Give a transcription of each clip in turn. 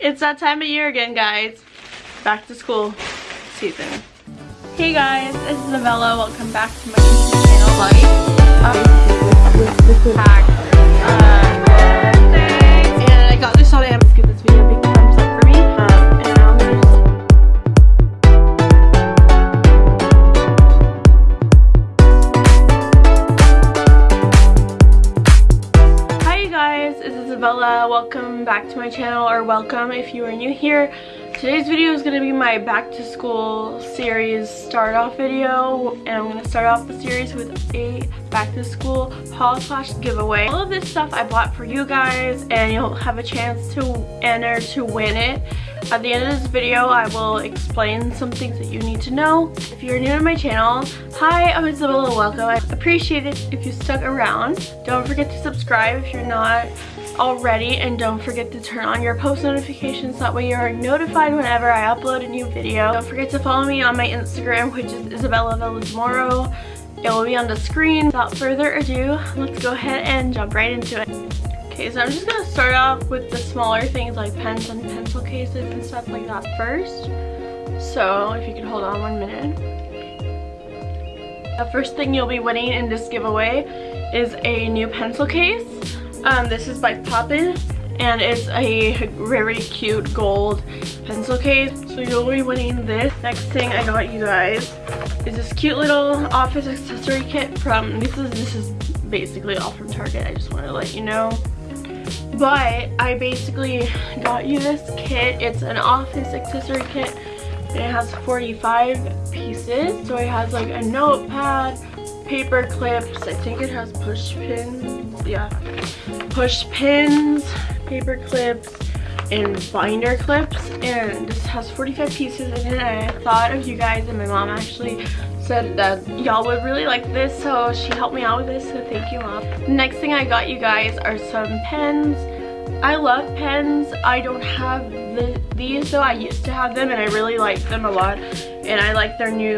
It's that time of year again, guys. Back to school season. Hey guys, this is Novella. Welcome back to my YouTube channel. Like, um, uh, back to my channel, or welcome if you are new here. Today's video is going to be my back to school series start off video and I'm going to start off the series with a back to school haul slash giveaway. All of this stuff I bought for you guys and you'll have a chance to enter to win it. At the end of this video I will explain some things that you need to know. If you're new to my channel, hi I'm Isabella, welcome. I appreciate it if you stuck around. Don't forget to subscribe if you're not already and don't forget to turn on your post notifications that way you're notified whenever I upload a new video. Don't forget to follow me on my Instagram which is Isabella Velazmoro. It will be on the screen. Without further ado, let's go ahead and jump right into it. Okay, so I'm just gonna start off with the smaller things like pens and pencil cases and stuff like that first. So if you could hold on one minute. The first thing you'll be winning in this giveaway is a new pencil case. Um, this is by Poppin and it's a very cute gold pencil case. So you'll be winning this. Next thing I got you guys is this cute little office accessory kit from, this is, this is basically all from Target. I just want to let you know. But I basically got you this kit. It's an office accessory kit it has 45 pieces. So it has like a notepad, paper clips. I think it has push pins. Yeah. Push pins, paper clips, and binder clips. And this has 45 pieces in it. And I thought of you guys and my mom actually said that y'all would really like this. So she helped me out with this. So thank you mom. Next thing I got you guys are some pens. I love pens. I don't have the, these though. I used to have them and I really like them a lot. And I like their new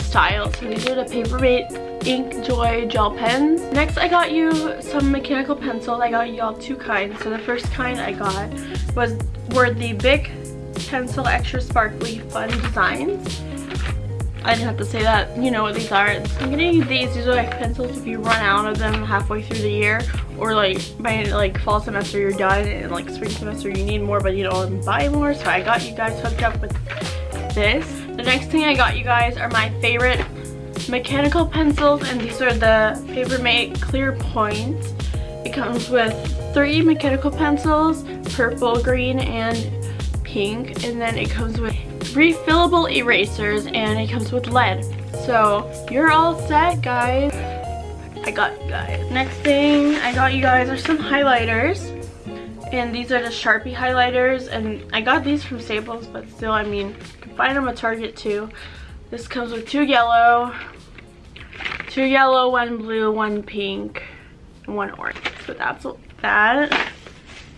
style. So these are the Papermate Ink Joy gel pens. Next I got you some mechanical pencils. I got y'all two kinds. So the first kind I got was were the Bic Pencil Extra Sparkly Fun Designs. I didn't have to say that. You know what these are. I'm getting you these. These are like pencils if you run out of them halfway through the year. Or like by like fall semester you're done and like spring semester you need more but you don't buy more. So I got you guys hooked up with this. The next thing I got you guys are my favorite mechanical pencils and these are the Papermate Clear Point. It comes with three mechanical pencils, purple, green, and pink. And then it comes with refillable erasers and it comes with lead. So you're all set guys. Got you guys. Next thing I got you guys are some highlighters. And these are the Sharpie highlighters and I got these from Staples but still I mean you can find them at Target too. This comes with two yellow, two yellow, one blue, one pink, and one orange. So that's that.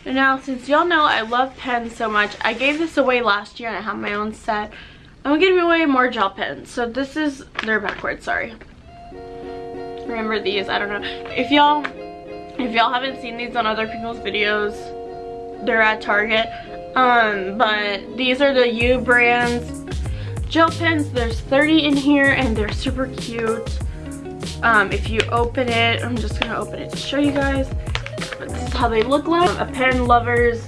And now since y'all know I love pens so much, I gave this away last year and I have my own set. I'm giving away more gel pens. So this is, they're backwards, sorry. Remember these, I don't know. If y'all, if y'all haven't seen these on other people's videos, they're at Target. Um, but these are the U brands gel pens. There's 30 in here and they're super cute. Um, if you open it, I'm just gonna open it to show you guys. But this is how they look like. A pen lovers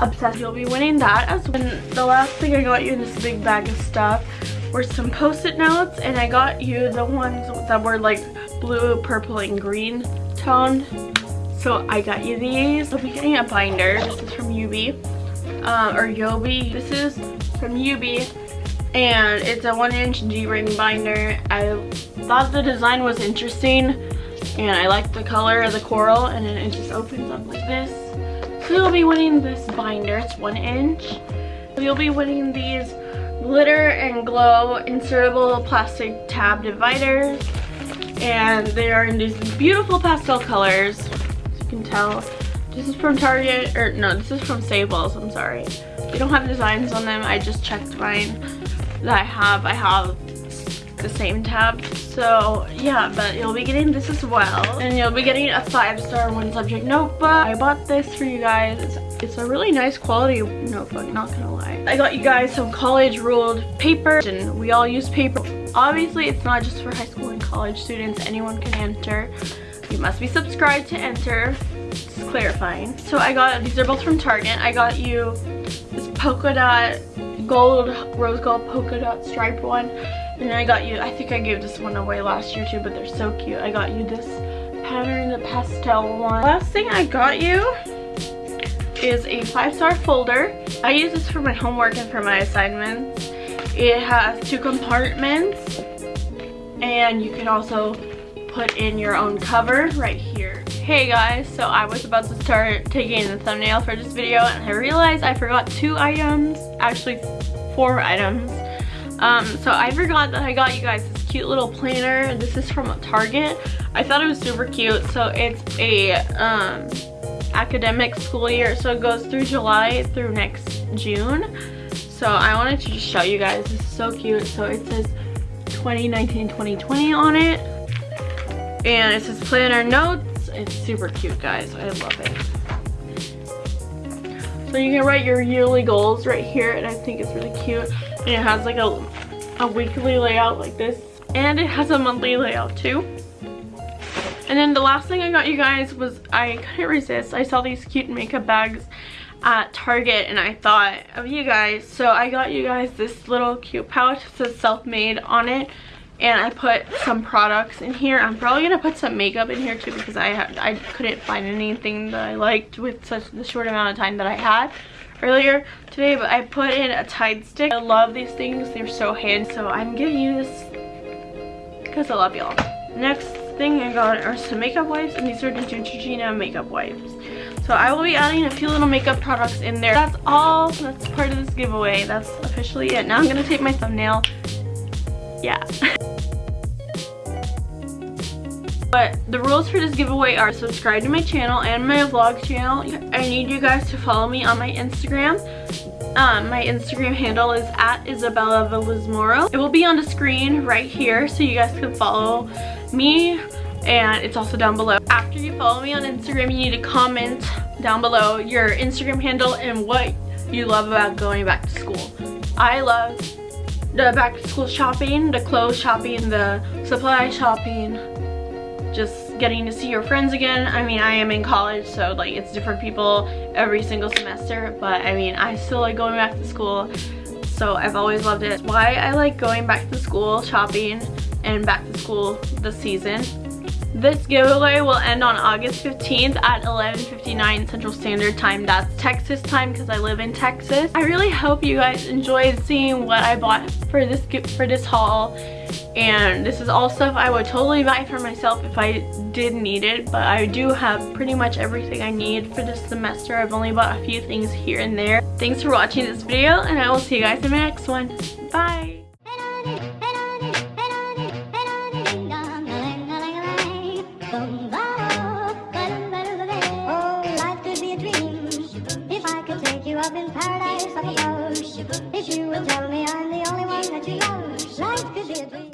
obsessed. You'll be winning that as well. And the last thing I got you in this big bag of stuff were some post-it notes and I got you the ones that were like blue, purple, and green toned. So I got you these. I'll be getting a binder. This is from UB. Uh, or Yobi. This is from UB and it's a one inch G-ring binder. I thought the design was interesting and I like the color of the coral and then it just opens up like this. So you'll be winning this binder, it's one inch. You'll be winning these glitter and glow insertable plastic tab dividers and they are in these beautiful pastel colors as you can tell. This is from Target, or no, this is from Staples, I'm sorry. They don't have designs on them, I just checked mine that I have. I have the same tab. So yeah, but you'll be getting this as well. And you'll be getting a five-star one subject notebook. I bought this for you guys. It's, it's a really nice quality notebook, not gonna lie. I got you guys some college ruled paper and we all use paper. Obviously, it's not just for high school and college students. Anyone can enter. You must be subscribed to enter. Just clarifying. So I got, these are both from Target. I got you this polka dot gold, rose gold polka dot striped one. And then I got you, I think I gave this one away last year too, but they're so cute. I got you this pattern, the pastel one. Last thing I got you is a five-star folder. I use this for my homework and for my assignments. It has two compartments and you can also put in your own cover right here. Hey guys, so I was about to start taking the thumbnail for this video and I realized I forgot two items, actually four items. Um, so I forgot that I got you guys this cute little planner. This is from Target. I thought it was super cute. So it's a um, academic school year. So it goes through July through next June. So I wanted to just show you guys. This is so cute. So it says 2019-2020 on it. And it says planner notes. It's super cute, guys. I love it. So you can write your yearly goals right here, and I think it's really cute. And it has like a, a weekly layout like this. And it has a monthly layout too. And then the last thing I got you guys was, I couldn't resist. I saw these cute makeup bags at Target and I thought of you guys. So I got you guys this little cute pouch. It says self-made on it and I put some products in here. I'm probably gonna put some makeup in here too because I I couldn't find anything that I liked with such the short amount of time that I had earlier today. But I put in a Tide stick. I love these things. They're so handy. So I'm giving you this because I love y'all. Next thing I got are some makeup wipes and these are the Neutrogena makeup wipes. So I will be adding a few little makeup products in there. That's all. That's part of this giveaway. That's officially it. Now I'm gonna take my thumbnail yeah. But the rules for this giveaway are subscribe to my channel and my vlog channel. I need you guys to follow me on my Instagram. Um, my Instagram handle is at Isabella Villasmoro. It will be on the screen right here so you guys can follow me and it's also down below. After you follow me on Instagram, you need to comment down below your Instagram handle and what you love about going back to school. I love the back to school shopping, the clothes shopping, the supply shopping, just getting to see your friends again. I mean, I am in college, so like it's different people every single semester, but I mean, I still like going back to school, so I've always loved it. Why I like going back to school shopping and back to school this season this giveaway will end on August 15th at 11.59 Central Standard Time. That's Texas time because I live in Texas. I really hope you guys enjoyed seeing what I bought for this for this haul. And this is all stuff I would totally buy for myself if I did need it. But I do have pretty much everything I need for this semester. I've only bought a few things here and there. Thanks for watching this video and I will see you guys in my next one. Bye!